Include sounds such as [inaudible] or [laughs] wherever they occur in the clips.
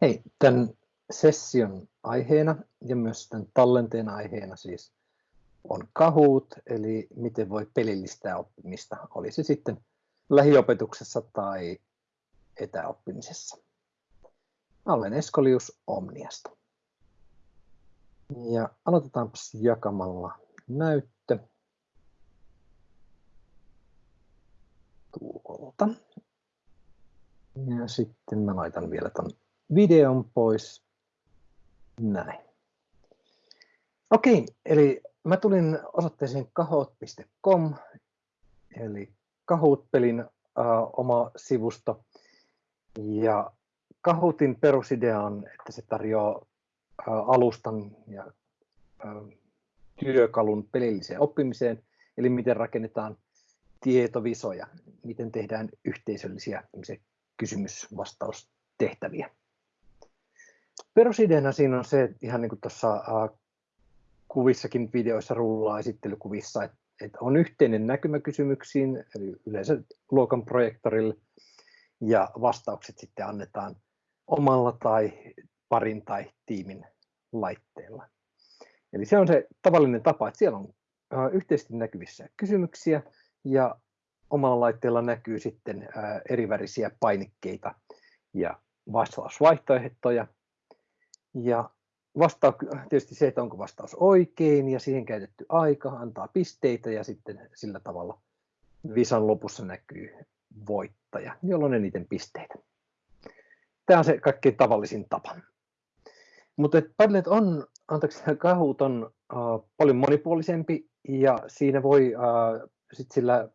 Hei, tämän session aiheena ja myös tämän tallenteen aiheena siis on Kahoot, eli miten voi pelillistää oppimista, oli se sitten lähiopetuksessa tai etäoppimisessa. Mä olen Eskolius Omniasta. Ja aloitetaanpa jakamalla näyttö tuolta. Ja sitten mä laitan vielä ton videon pois. Näin. Okei, eli mä tulin osoitteeseen kahoot.com, eli Kahoot-pelin äh, oma sivusto. Ja Kahootin perusidea on, että se tarjoaa äh, alustan ja äh, työkalun pelilliseen oppimiseen, eli miten rakennetaan tietovisoja, miten tehdään yhteisöllisiä kysymysvastaustehtäviä. Perusideana siinä on se, että ihan niin kuin tuossa kuvissakin videoissa rullaa esittelykuvissa, että, että on yhteinen näkymä kysymyksiin, eli yleensä luokan projektorille, ja vastaukset sitten annetaan omalla tai parin tai tiimin laitteella. Eli se on se tavallinen tapa, että siellä on yhteisesti näkyvissä kysymyksiä ja omalla laitteella näkyy sitten erivärisiä painikkeita ja vastausvaihtoehtoja. Ja vastaa tietysti se, että onko vastaus oikein ja siihen käytetty aika antaa pisteitä ja sitten sillä tavalla visan lopussa näkyy voittaja, jolloin eniten pisteitä. Tämä on se kaikkein tavallisin tapa. Mutta Padlet on, anteeksi, Kahoot on uh, paljon monipuolisempi ja siinä voi uh, sit sillä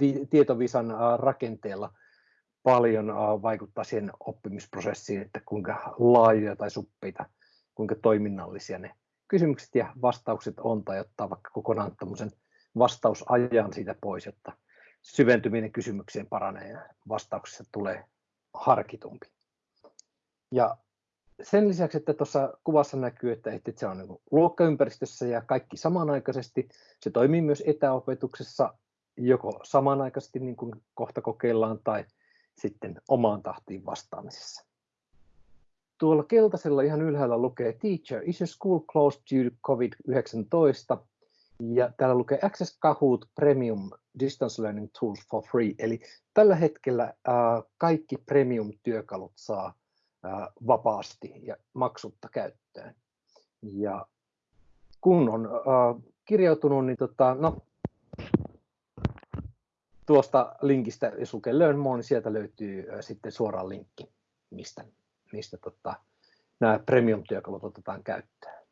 vi, tietovisan uh, rakenteella paljon uh, vaikuttaa siihen oppimisprosessiin, että kuinka laajoja tai suppeita, kuinka toiminnallisia ne kysymykset ja vastaukset on, tai ottaa vaikka kokonaan tämmöisen vastausajan siitä pois, jotta syventyminen kysymykseen paranee ja vastauksessa tulee harkitumpi. Ja sen lisäksi, että tuossa kuvassa näkyy, että, että se on niin luokkaympäristössä ja kaikki samanaikaisesti, se toimii myös etäopetuksessa joko samanaikaisesti niin kuin kohta kokeillaan tai sitten omaan tahtiin vastaamisessa. Tuolla keltaisella ihan ylhäällä lukee Teacher, is your school closed due to COVID-19? Ja täällä lukee Access Kahoot Premium Distance Learning Tools for free. Eli tällä hetkellä äh, kaikki premium-työkalut saa äh, vapaasti ja maksutta käyttöön. Ja kun on äh, kirjautunut, niin tota, no, tuosta linkistä, jos lukee Learn More, niin sieltä löytyy äh, sitten suoraan linkki, mistä, mistä tota, nämä premium-työkalut otetaan käyttöön.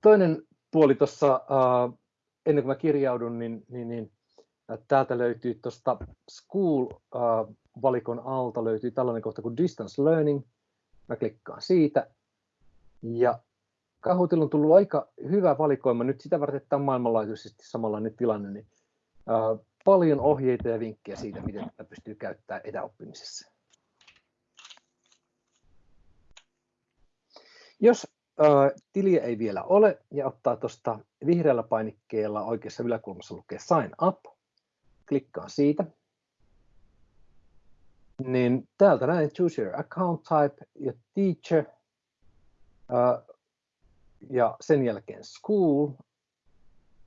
Toinen puoli tuossa, uh, ennen kuin mä kirjaudun, niin, niin, niin täältä löytyy tuosta School-valikon uh, alta löytyy tällainen kohta kuin Distance Learning. Mä klikkaan siitä. Ja Kahootilla on tullut aika hyvä valikoima nyt sitä varten, että on maailmanlaajuisesti samanlainen tilanne, niin paljon ohjeita ja vinkkejä siitä, miten tätä pystyy käyttämään etäoppimisessa. Jos tiliä ei vielä ole ja ottaa tuosta vihreällä painikkeella oikeassa yläkulmassa lukee Sign Up. Klikkaan siitä. Niin täältä näin Choose Your Account Type ja Teacher. Ja sen jälkeen School.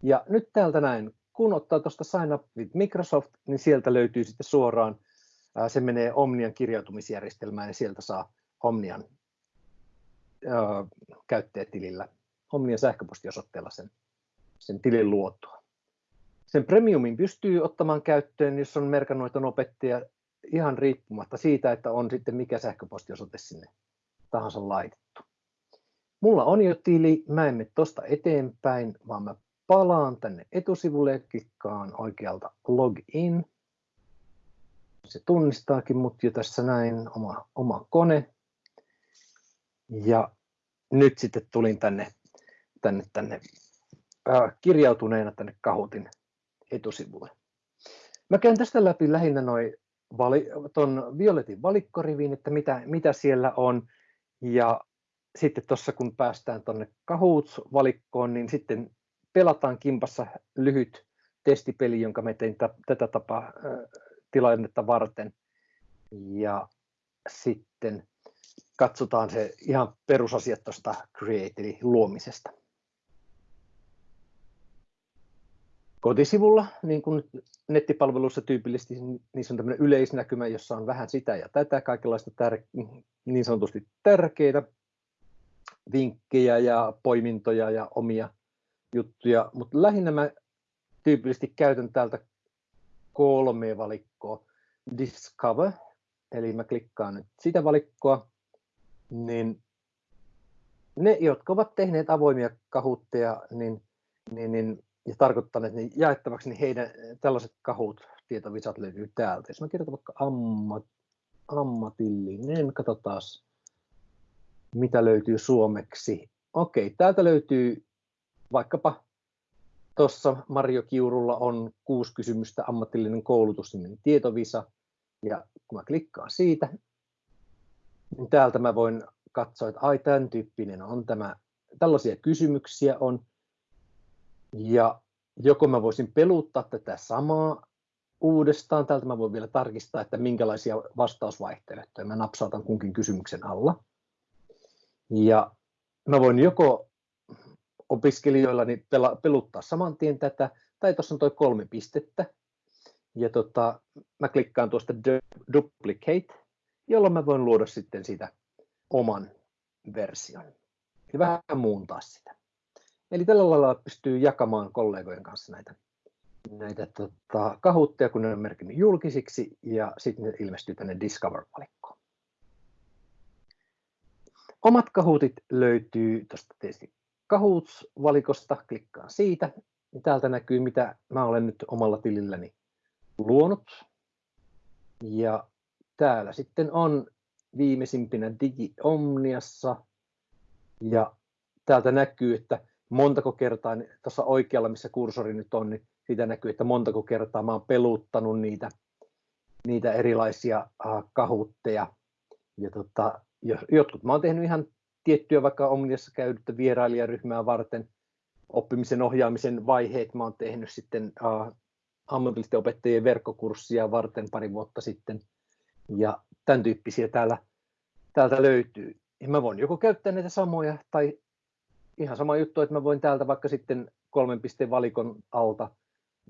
Ja nyt täältä näin, kun ottaa tuosta Sign Up with Microsoft, niin sieltä löytyy sitten suoraan, se menee Omnian kirjautumisjärjestelmään ja sieltä saa Omnian käyttäjätilillä omien sähköpostiosoitteella sen, sen tilin luotua. Sen premiumin pystyy ottamaan käyttöön, jos on merkannut, että on opettaja ihan riippumatta siitä, että on sitten mikä sähköpostiosoite sinne tahansa laitettu. Mulla on jo tili, mä en mene tuosta eteenpäin, vaan mä palaan tänne etusivulle ja klikkaan oikealta login. Se tunnistaakin mut jo tässä näin, oma, oma kone. Ja nyt sitten tulin tänne, tänne, tänne äh, kirjautuneena tänne Kahutin etusivulle. Mä käyn tästä läpi lähinnä noin vali, ton violetin valikkoriviin, että mitä, mitä siellä on. Ja sitten tuossa kun päästään tuonne Kahoots-valikkoon, niin sitten pelataan kimpassa lyhyt testipeli, jonka me tein tätä tapaa tilannetta varten. Ja sitten katsotaan se ihan perusasiat tuosta Create eli luomisesta. Kotisivulla, niin kuin nettipalveluissa tyypillisesti, niin se on tämmöinen yleisnäkymä, jossa on vähän sitä ja tätä, kaikenlaista tär- niin sanotusti tärkeitä vinkkejä ja poimintoja ja omia juttuja, mutta lähinnä mä tyypillisesti käytän täältä kolme valikkoa. Discover, eli mä klikkaan nyt sitä valikkoa, niin ne, jotka ovat tehneet avoimia kahutteja niin, niin, niin, ja tarkoittaneet ne jaettavaksi, niin heidän tällaiset kahut, tietovisat löytyy täältä. Jos mä kirjoitan vaikka ammat, ammatillinen, katsotaan mitä löytyy suomeksi. Okei, täältä löytyy vaikkapa tuossa Mario Kiurulla on kuusi kysymystä ammatillinen koulutus, niin tietovisa. Ja kun mä klikkaan siitä, niin täältä mä voin katsoa, että ai tämän tyyppinen on tämä, tällaisia kysymyksiä on. Ja joko mä voisin peluttaa tätä samaa uudestaan, täältä mä voin vielä tarkistaa, että minkälaisia vastausvaihtoehtoja mä napsautan kunkin kysymyksen alla. Ja mä voin joko opiskelijoillani pela, peluttaa saman tien tätä, tai tuossa on tuo kolme pistettä, ja tota, mä klikkaan tuosta duplicate, jolloin mä voin luoda sitten siitä oman version ja vähän muuntaa sitä. Eli tällä lailla pystyy jakamaan kollegojen kanssa näitä, näitä tota, kahutteja, kun ne on merkinnyt julkisiksi, ja sitten ne ilmestyy tänne Discover-valikkoon. Omat kahutit löytyy tuosta tietysti Kahoots-valikosta, klikkaan siitä. Täältä näkyy, mitä mä olen nyt omalla tililläni luonut. Ja täällä sitten on viimeisimpinä Digi Omniassa. Ja täältä näkyy, että montako kertaa, niin tuossa oikealla, missä kursori nyt on, niin siitä näkyy, että montako kertaa mä oon peluttanut niitä, niitä erilaisia kahutteja. Ja tota, jotkut mä oon tehnyt ihan tiettyä vaikka Omniassa käydyttä vierailijaryhmää varten, oppimisen ohjaamisen vaiheet mä oon tehnyt sitten uh, ammatillisten opettajien verkkokurssia varten pari vuotta sitten, ja tämän tyyppisiä täällä, täältä löytyy. Ja mä voin joko käyttää näitä samoja, tai ihan sama juttu, että mä voin täältä vaikka sitten kolmen pisteen valikon alta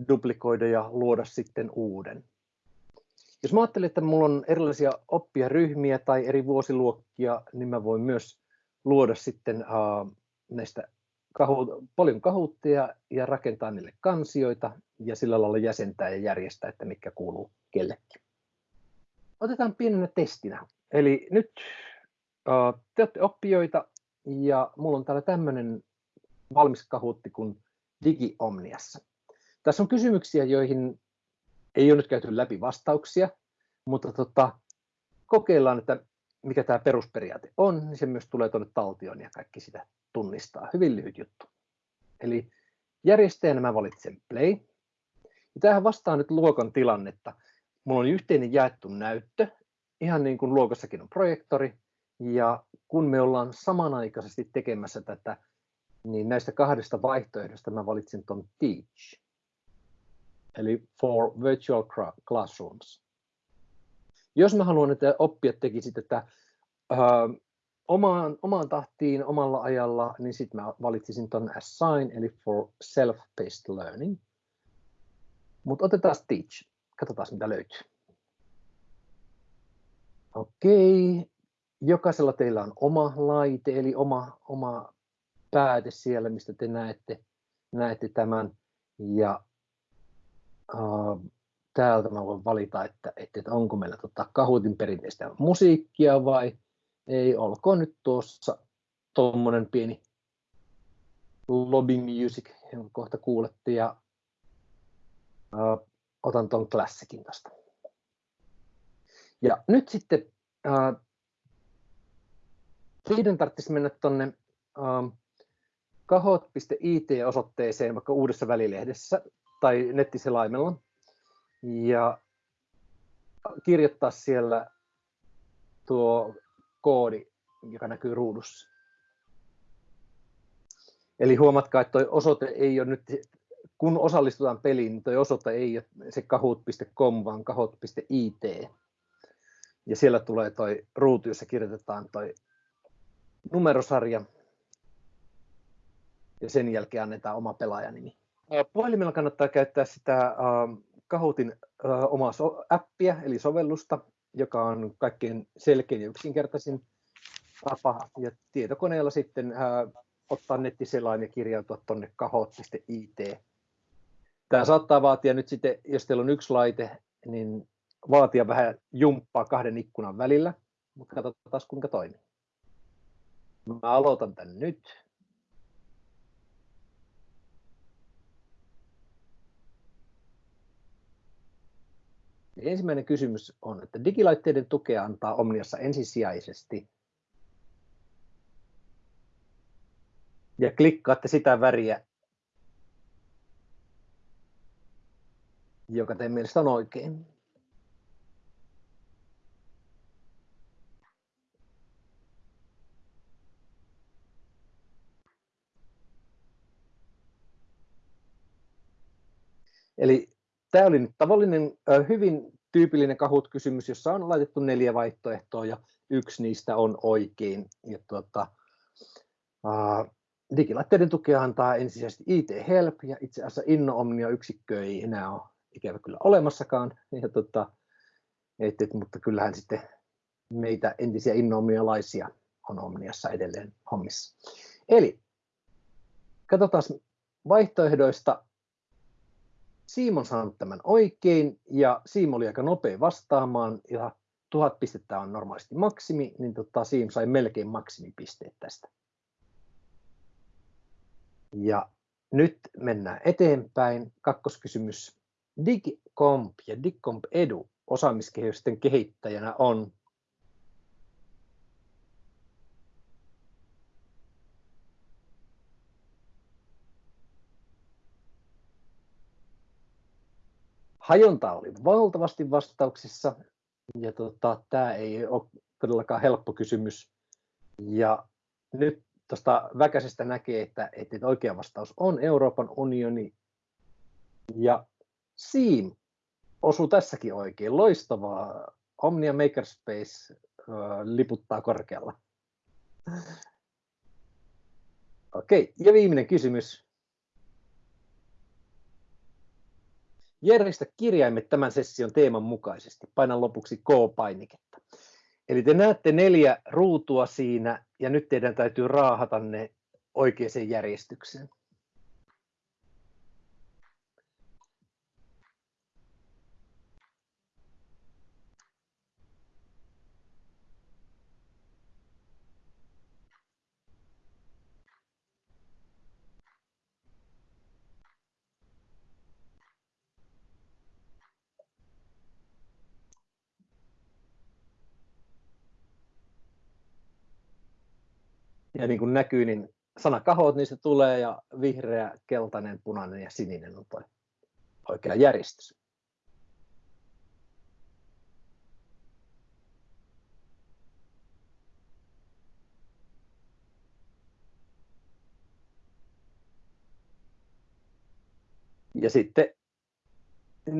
duplikoida ja luoda sitten uuden. Jos mä ajattelen, että mulla on erilaisia oppijaryhmiä tai eri vuosiluokkia, niin mä voin myös luoda sitten uh, näistä kahu, paljon kahuutteja ja rakentaa niille kansioita ja sillä lailla jäsentää ja järjestää, että mikä kuuluu kellekin. Otetaan pienenä testinä. Eli nyt uh, te olette oppijoita ja mulla on täällä tämmöinen valmis kahuutti kuin DigiOmniassa. Tässä on kysymyksiä, joihin ei ole nyt käyty läpi vastauksia, mutta tota, kokeillaan, että mikä tämä perusperiaate on, niin se myös tulee tuonne taltioon ja kaikki sitä tunnistaa. Hyvin lyhyt juttu. Eli järjestäjänä mä valitsen play. Ja tämähän vastaa nyt luokan tilannetta. Mulla on yhteinen jaettu näyttö, ihan niin kuin luokassakin on projektori. Ja kun me ollaan samanaikaisesti tekemässä tätä, niin näistä kahdesta vaihtoehdosta mä valitsin tuon teach. Eli for virtual classrooms. Jos mä haluan, että oppijat tekisivät tätä äh, omaan, omaan tahtiin, omalla ajalla, niin sitten mä valitsisin tuon assign, eli for self-paced learning. Mutta otetaan teach. Katsotaan, mitä löytyy. Okei. Jokaisella teillä on oma laite, eli oma, oma pääte siellä, mistä te näette, näette tämän. Ja täältä mä voin valita, että, että, että onko meillä tota Kahutin perinteistä musiikkia vai ei. Olkoon nyt tuossa tuommoinen pieni lobby music, jonka kohta kuulette, ja uh, otan tuon klassikin tästä. Ja nyt sitten uh, teidän tarvitsisi mennä tuonne uh, kahot.it-osoitteeseen vaikka uudessa välilehdessä tai nettiselaimella ja kirjoittaa siellä tuo koodi, joka näkyy ruudussa. Eli huomatkaa, että tuo osoite ei ole nyt kun osallistutaan peliin, niin tuo osoite ei ole se kahoot.com, vaan kahoot.it. Ja siellä tulee toi ruutu, jossa kirjoitetaan toi numerosarja. Ja sen jälkeen annetaan oma pelaajanimi. Puhelimella kannattaa käyttää sitä Kahootin omaa appia, eli sovellusta, joka on kaikkein selkein ja yksinkertaisin tapa. Ja tietokoneella sitten ottaa nettiselain ja kirjautua tuonne kahoot.it. Tämä saattaa vaatia nyt sitten, jos teillä on yksi laite, niin vaatia vähän jumppaa kahden ikkunan välillä, mutta katsotaan kuinka toimii. Mä aloitan tän nyt. Ensimmäinen kysymys on, että digilaitteiden tukea antaa Omniassa ensisijaisesti. Ja klikkaatte sitä väriä, joka teidän mielestä on oikein. Eli tämä oli nyt tavallinen, hyvin tyypillinen Kahoot-kysymys, jossa on laitettu neljä vaihtoehtoa ja yksi niistä on oikein. Ja tuota, uh, digilaitteiden tukea antaa ensisijaisesti IT Help ja itse asiassa Inno Omnia yksikkö ei enää ole ikävä kyllä olemassakaan. Ja tuota, et, et, mutta kyllähän sitten meitä entisiä innoomnialaisia on Omniassa edelleen hommissa. Eli katsotaan vaihtoehdoista Siim on saanut tämän oikein ja Siim oli aika nopea vastaamaan ja tuhat pistettä on normaalisti maksimi, niin tota, Siim sai melkein maksimipisteet tästä. Ja nyt mennään eteenpäin. Kakkoskysymys. DigComp ja DigComp Edu osaamiskehysten kehittäjänä on hajonta oli valtavasti vastauksissa, ja tota, tämä ei ole todellakaan helppo kysymys. Ja nyt tuosta väkäisestä näkee, että, että oikea vastaus on Euroopan unioni, ja Siim osuu tässäkin oikein. Loistavaa. Omnia Makerspace äh, liputtaa korkealla. Okei, ja viimeinen kysymys. Järjestä kirjaimet tämän session teeman mukaisesti. Painan lopuksi K-painiketta. Eli te näette neljä ruutua siinä ja nyt teidän täytyy raahata ne oikeaan järjestykseen. Ja niin kuin näkyy, niin sana kahot, se tulee ja vihreä, keltainen, punainen ja sininen on tuo oikea järjestys. Ja sitten,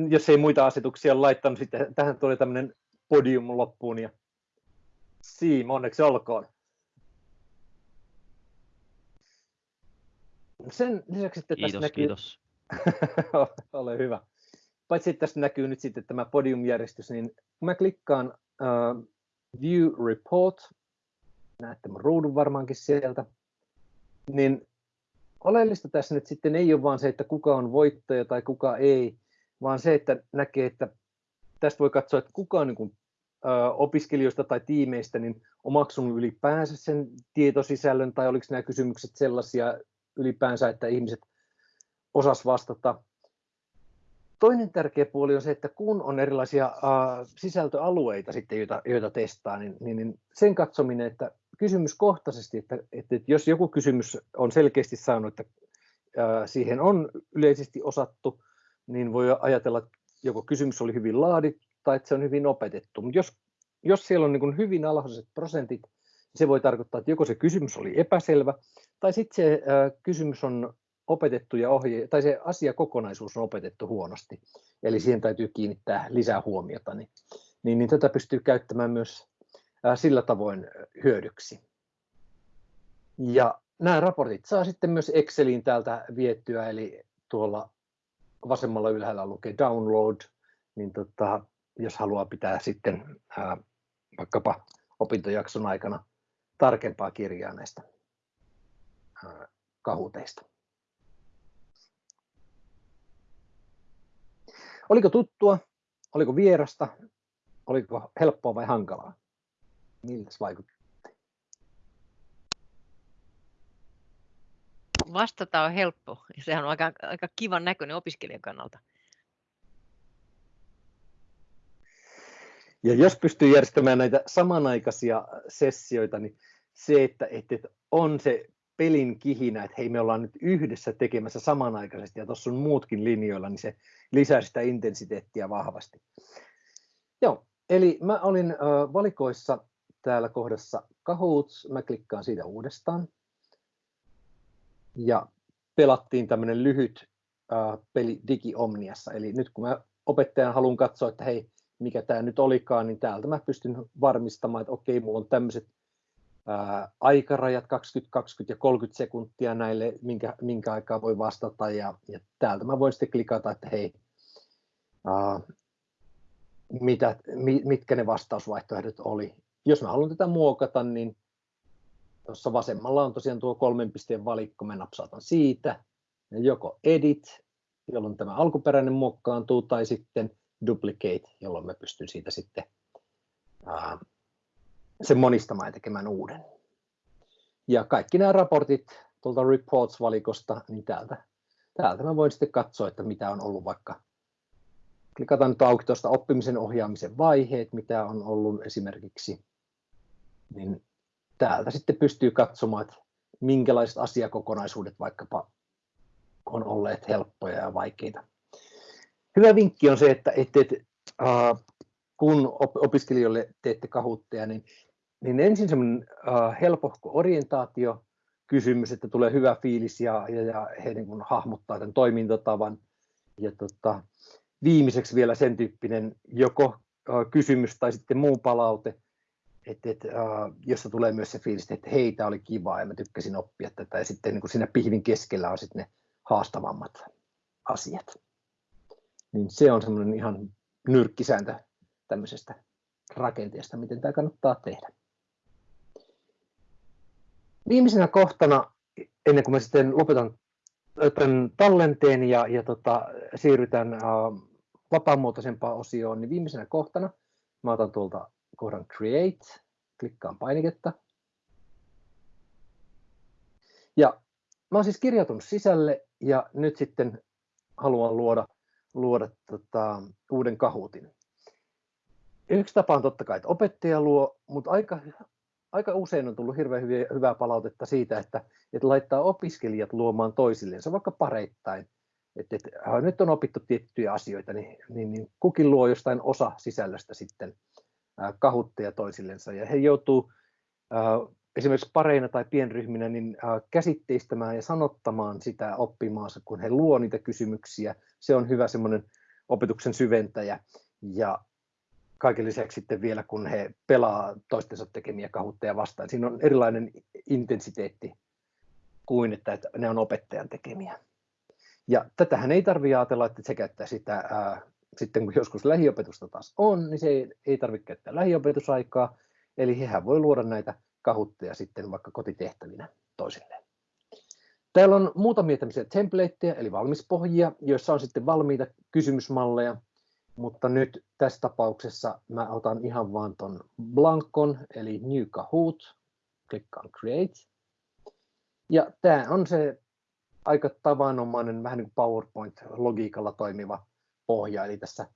jos ei muita asetuksia laittanut, sitten tähän tuli tämmöinen podium loppuun ja Siim, onneksi olkoon. Sen lisäksi, että kiitos, tässä näkyy... kiitos. [laughs] Ole hyvä. Paitsi että tässä näkyy nyt sitten tämä podiumjärjestys, niin kun mä klikkaan uh, View Report, näette mun ruudun varmaankin sieltä, niin oleellista tässä nyt sitten ei ole vaan se, että kuka on voittaja tai kuka ei, vaan se, että näkee, että tästä voi katsoa, että kuka on niin kuin, uh, opiskelijoista tai tiimeistä niin omaksunut ylipäänsä sen tietosisällön, tai oliko nämä kysymykset sellaisia, ylipäänsä, että ihmiset osas vastata. Toinen tärkeä puoli on se, että kun on erilaisia uh, sisältöalueita, sitten, joita, joita testaa, niin, niin, niin sen katsominen, että kysymyskohtaisesti, että, että, jos joku kysymys on selkeästi saanut, että uh, siihen on yleisesti osattu, niin voi ajatella, että joko kysymys oli hyvin laadittu tai että se on hyvin opetettu. Mutta jos, jos siellä on niin hyvin alhaiset prosentit, se voi tarkoittaa, että joko se kysymys oli epäselvä, tai sitten se äh, kysymys on opetettu ja ohje, tai se asiakokonaisuus on opetettu huonosti, eli siihen täytyy kiinnittää lisää huomiota, niin, niin, niin tätä pystyy käyttämään myös sillä tavoin hyödyksi. Ja nämä raportit saa sitten myös Exceliin täältä viettyä, eli tuolla vasemmalla ylhäällä lukee download, niin tota, jos haluaa pitää sitten ää, vaikkapa opintojakson aikana tarkempaa kirjaa näistä kahuteista. Oliko tuttua? Oliko vierasta? Oliko helppoa vai hankalaa? Miltä vaikutti? Vastata on helppo. Sehän on aika, aika kivan näköinen opiskelijan kannalta. Ja jos pystyy järjestämään näitä samanaikaisia sessioita, niin se, että, että on se pelin kihinä, että hei me ollaan nyt yhdessä tekemässä samanaikaisesti ja tuossa on muutkin linjoilla, niin se lisää sitä intensiteettiä vahvasti. Joo, eli mä olin valikoissa täällä kohdassa Kahoots, mä klikkaan siitä uudestaan. Ja pelattiin tämmöinen lyhyt äh, peli DigiOmniassa, eli nyt kun mä opettajan haluan katsoa, että hei, mikä tämä nyt olikaan, niin täältä mä pystyn varmistamaan, että okei, mulla on tämmöiset aikarajat 20, 20 ja 30 sekuntia näille, minkä, minkä aikaa voi vastata, ja, ja täältä mä voin sitten klikata, että hei, ää, mitä, mitkä ne vastausvaihtoehdot oli. Jos mä haluan tätä muokata, niin tuossa vasemmalla on tosiaan tuo kolmen pisteen valikko, mä napsautan siitä, ja joko edit, jolloin tämä alkuperäinen muokkaantuu, tai sitten duplicate, jolloin mä pystyn siitä sitten ää, sen monistamaan ja tekemään uuden. Ja kaikki nämä raportit tuolta reports-valikosta, niin täältä, täältä mä voin sitten katsoa, että mitä on ollut vaikka, klikataan nyt auki tuosta oppimisen ohjaamisen vaiheet, mitä on ollut esimerkiksi, niin täältä sitten pystyy katsomaan, että minkälaiset asiakokonaisuudet vaikkapa on olleet helppoja ja vaikeita hyvä vinkki on se, että, että, että uh, kun opiskelijoille teette kahutteja, niin, niin ensin semmoinen uh, helpohko orientaatio, kysymys, että tulee hyvä fiilis ja, ja, ja he niin kuin hahmottaa tämän toimintatavan. Ja tota, viimeiseksi vielä sen tyyppinen joko uh, kysymys tai sitten muu palaute, että, että, uh, jossa tulee myös se fiilis, että hei, tämä oli kiva ja mä tykkäsin oppia tätä. Ja sitten niin kuin siinä pihvin keskellä on sitten ne haastavammat asiat niin se on semmoinen ihan nyrkkisääntö tämmöisestä rakenteesta, miten tämä kannattaa tehdä. Viimeisenä kohtana, ennen kuin mä sitten lopetan tämän tallenteen ja, ja tota, siirrytään uh, vapaamuotoisempaan osioon, niin viimeisenä kohtana mä otan tuolta kohdan Create, klikkaan painiketta. Ja mä oon siis kirjautunut sisälle ja nyt sitten haluan luoda luoda tota, uuden kahutin. Yksi tapa on totta kai, että opettaja luo, mutta aika, aika usein on tullut hirveän hyviä, hyvää palautetta siitä, että, että laittaa opiskelijat luomaan toisillensa vaikka pareittain. Että, että äh, nyt on opittu tiettyjä asioita, niin, niin, niin kukin luo jostain osa sisällöstä sitten äh, kahutteja toisillensa. Ja he joutuu äh, esimerkiksi pareina tai pienryhminä niin käsitteistämään ja sanottamaan sitä oppimaansa, kun he luo niitä kysymyksiä. Se on hyvä semmoinen opetuksen syventäjä. Ja kaiken lisäksi sitten vielä, kun he pelaa toistensa tekemiä kahutteja vastaan. Siinä on erilainen intensiteetti kuin, että, ne on opettajan tekemiä. Ja tätähän ei tarvitse ajatella, että se käyttää sitä, ää, sitten kun joskus lähiopetusta taas on, niin se ei, ei tarvitse käyttää lähiopetusaikaa, eli hehän voi luoda näitä kahutteja sitten vaikka kotitehtävinä toisilleen. Täällä on muutamia tämmöisiä templateja, eli valmispohjia, joissa on sitten valmiita kysymysmalleja, mutta nyt tässä tapauksessa mä otan ihan vaan ton blankon, eli New Kahoot, klikkaan Create. Ja tämä on se aika tavanomainen, vähän niin kuin PowerPoint-logiikalla toimiva pohja, eli tässä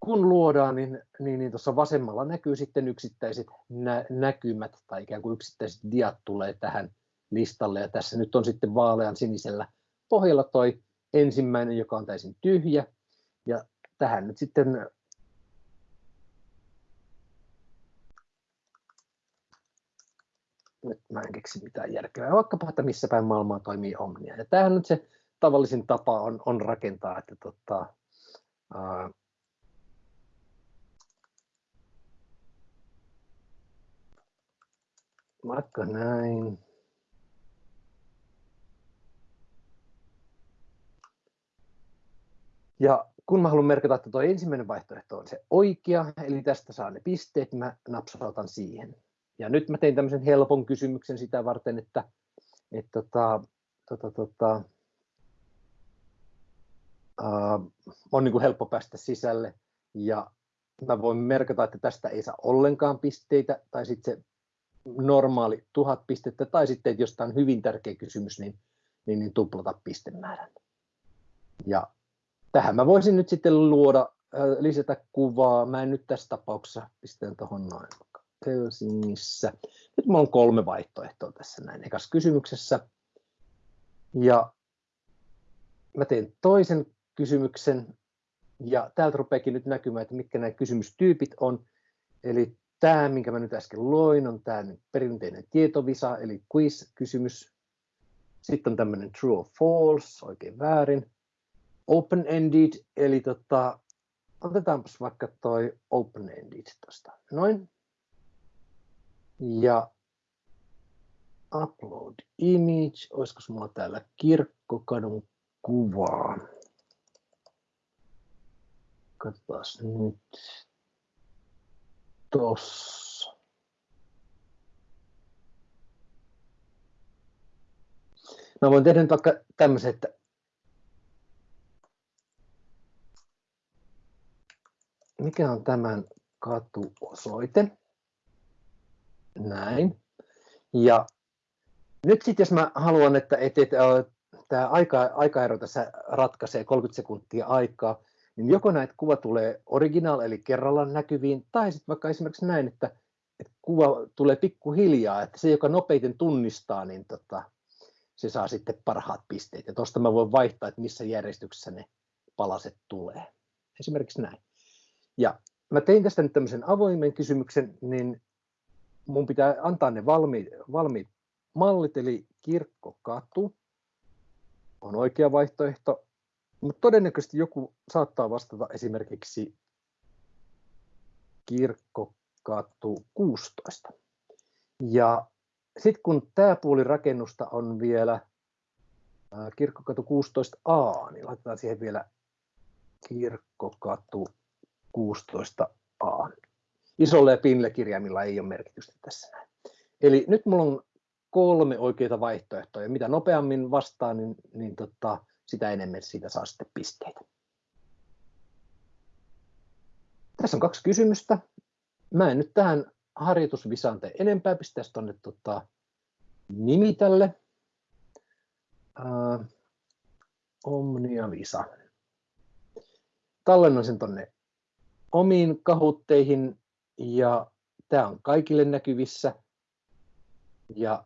kun luodaan, niin, niin, niin tuossa vasemmalla näkyy sitten yksittäiset nä- näkymät tai ikään kuin yksittäiset diat tulee tähän listalle. Ja tässä nyt on sitten vaalean sinisellä pohjalla toi ensimmäinen, joka on täysin tyhjä. Tähän nyt sitten nyt mä en keksi mitään järkevää, vaikkapa, että missä päin maailmaa toimii Omnia. Ja tämähän nyt se tavallisin tapa on, on rakentaa, että tota, ää, vaikka näin. Ja kun mä haluan merkata, että tuo ensimmäinen vaihtoehto on se oikea, eli tästä saa ne pisteet, mä napsautan siihen. Ja nyt mä tein tämmöisen helpon kysymyksen sitä varten, että, että tota, tota, tota, uh, on niin kuin helppo päästä sisälle. Ja mä voin merkata, että tästä ei saa ollenkaan pisteitä, tai sitten se normaali tuhat pistettä, tai sitten, että jos tämä on hyvin tärkeä kysymys, niin, niin, niin tuplata pistemäärän. Ja tähän mä voisin nyt sitten luoda, lisätä kuvaa. Mä en nyt tässä tapauksessa pistän tuohon noin Helsingissä. Nyt mulla on kolme vaihtoehtoa tässä näin ekassa kysymyksessä. Ja mä teen toisen kysymyksen, ja täältä rupeakin nyt näkymään, että mitkä nämä kysymystyypit on. Eli tämä, minkä mä nyt äsken loin, on tämä perinteinen tietovisa, eli quiz-kysymys. Sitten on tämmöinen true or false, oikein väärin open-ended, eli tota, otetaanpas vaikka toi open-ended tuosta. Noin. Ja upload image, olisiko mulla täällä kirkkokadun kuvaa. Katsotaan nyt tossa. Mä voin tehdä nyt vaikka tämmöisen, että mikä on tämän katuosoite. Näin. Ja nyt sitten jos mä haluan, että, että, että tämä aika, aikaero tässä ratkaisee 30 sekuntia aikaa, niin joko näitä kuva tulee original eli kerrallaan näkyviin, tai sitten vaikka esimerkiksi näin, että, että kuva tulee pikkuhiljaa, että se, joka nopeiten tunnistaa, niin tota, se saa sitten parhaat pisteet. Ja tuosta mä voin vaihtaa, että missä järjestyksessä ne palaset tulee. Esimerkiksi näin. Ja mä tein tästä nyt tämmöisen avoimen kysymyksen, niin mun pitää antaa ne valmiit, valmiit mallit, eli kirkkokatu on oikea vaihtoehto, mutta todennäköisesti joku saattaa vastata esimerkiksi kirkkokatu 16. Ja sitten kun tämä puoli rakennusta on vielä kirkkokatu 16a, niin laitetaan siihen vielä kirkkokatu 16a. Isolle ja pienille kirjaimilla ei ole merkitystä tässä. Eli nyt mulla on kolme oikeita vaihtoehtoa, ja mitä nopeammin vastaan, niin, niin tota, sitä enemmän siitä saa sitten pisteitä. Tässä on kaksi kysymystä. Mä en nyt tähän harjoitusvisaan tee enempää, pistäisi tuonne tota, nimi tälle. Uh, Omnia Visa. Tallennan sen tuonne omiin kahutteihin ja tämä on kaikille näkyvissä. Ja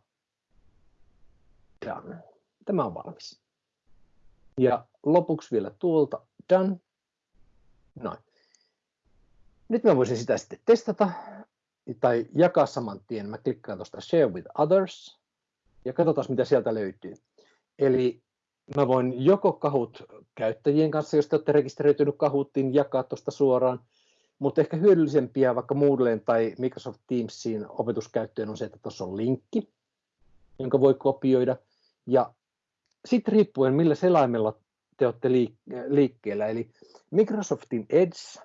done. Tämä on valmis. Ja lopuksi vielä tuolta done. Noin. Nyt mä voisin sitä sitten testata tai jakaa saman tien. Mä klikkaan tuosta Share with Others ja katsotaan mitä sieltä löytyy. Eli mä voin joko kahut käyttäjien kanssa, jos te olette rekisteröitynyt kahuttiin, jakaa tuosta suoraan, mutta ehkä hyödyllisempiä vaikka Moodleen tai Microsoft Teamsiin opetuskäyttöön on se, että tuossa on linkki, jonka voi kopioida. Ja sitten riippuen millä selaimella te olette liikkeellä, eli Microsoftin Edge,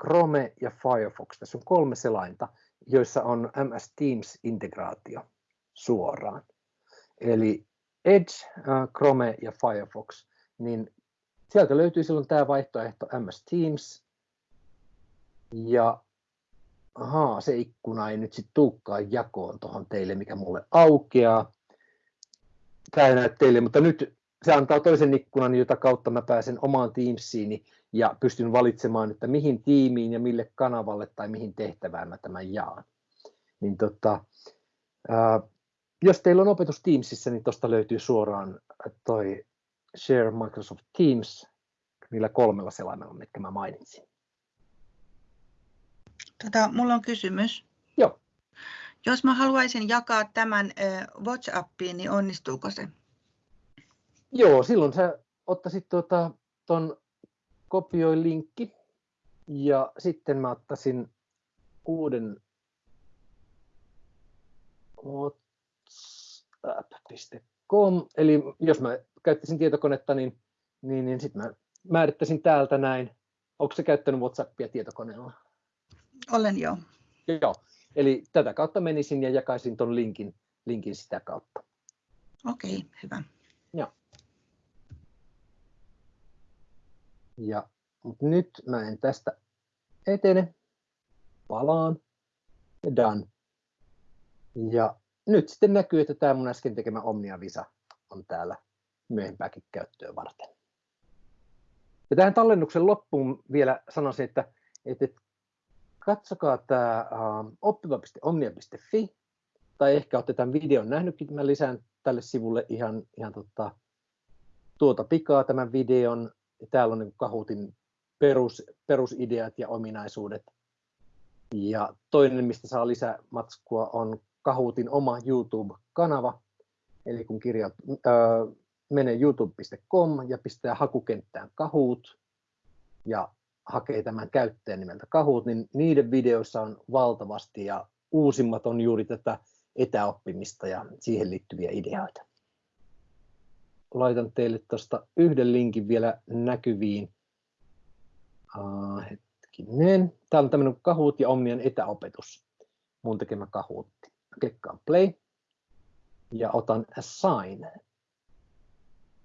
Chrome ja Firefox, tässä on kolme selainta, joissa on MS Teams-integraatio suoraan. Eli Edge, Chrome ja Firefox, niin sieltä löytyy silloin tämä vaihtoehto MS Teams, ja ahaa, se ikkuna ei nyt sitten tulekaan jakoon tuohon teille, mikä mulle aukeaa. Tämä ei näy teille, mutta nyt se antaa toisen ikkunan, jota kautta mä pääsen omaan Teamsiini ja pystyn valitsemaan, että mihin tiimiin ja mille kanavalle tai mihin tehtävään mä tämän jaan. Niin tota, ää, jos teillä on opetus Teamsissa, niin tuosta löytyy suoraan toi Share Microsoft Teams niillä kolmella selaimella, mitkä mä mainitsin. Tota, mulla on kysymys. Joo. Jos mä haluaisin jakaa tämän WhatsAppiin, niin onnistuuko se? Joo, silloin sä ottaisit tuota, ton kopioi linkki ja sitten mä ottaisin uuden whatsapp.com, eli jos mä käyttäisin tietokonetta, niin, niin, niin sitten mä määrittäisin täältä näin. Onko se käyttänyt WhatsAppia tietokoneella? Olen joo. Joo, eli tätä kautta menisin ja jakaisin tuon linkin, linkin sitä kautta. Okei, okay, hyvä. Joo. Ja mutta nyt mä en tästä etene. Palaan. Ja done. Ja nyt sitten näkyy, että tämä mun äsken tekemä Omnia Visa on täällä myöhempääkin käyttöä varten. Ja tähän tallennuksen loppuun vielä sanoisin, että, että katsokaa tämä uh, oppiva.omnia.fi, tai ehkä olette tämän videon nähnytkin, mä lisään tälle sivulle ihan, ihan tota, tuota pikaa tämän videon. Täällä on niin Kahootin perus, perusideat ja ominaisuudet. Ja toinen, mistä saa lisämatskua, on Kahootin oma YouTube-kanava. Eli kun kirjat, äh, menee youtube.com ja pistää hakukenttään Kahoot ja hakee tämän käyttäjän nimeltä Kahoot, niin niiden videoissa on valtavasti ja uusimmat on juuri tätä etäoppimista ja siihen liittyviä ideoita. Laitan teille tuosta yhden linkin vielä näkyviin. Uh, hetkinen. Täällä on tämmöinen Kahoot ja Omnian etäopetus. Mun tekemä Kahootti. Klikkaan play ja otan assign.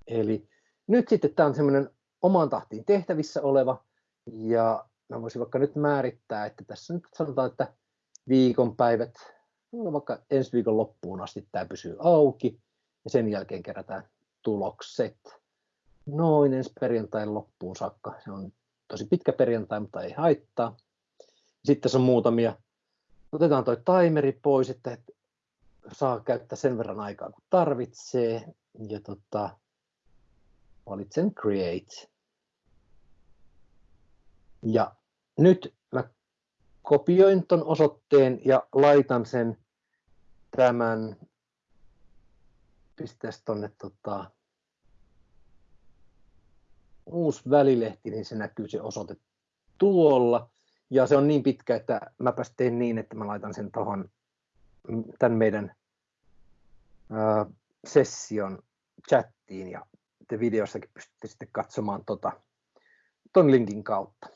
Eli nyt sitten tämä on semmoinen omaan tahtiin tehtävissä oleva ja mä voisin vaikka nyt määrittää, että tässä nyt sanotaan, että viikonpäivät, no vaikka ensi viikon loppuun asti tämä pysyy auki ja sen jälkeen kerätään tulokset noin ensi perjantain loppuun saakka. Se on tosi pitkä perjantai, mutta ei haittaa. Sitten tässä on muutamia. Otetaan toi timeri pois, että saa käyttää sen verran aikaa kun tarvitsee. Ja tota, valitsen create. Ja nyt mä kopioin ton osoitteen ja laitan sen tämän, pistäisi tonne tota, uusi välilehti, niin se näkyy se osoite tuolla. Ja se on niin pitkä, että mä teen niin, että mä laitan sen tuohon tämän meidän ää, session chattiin ja te videossakin pystytte sitten katsomaan tota, ton linkin kautta.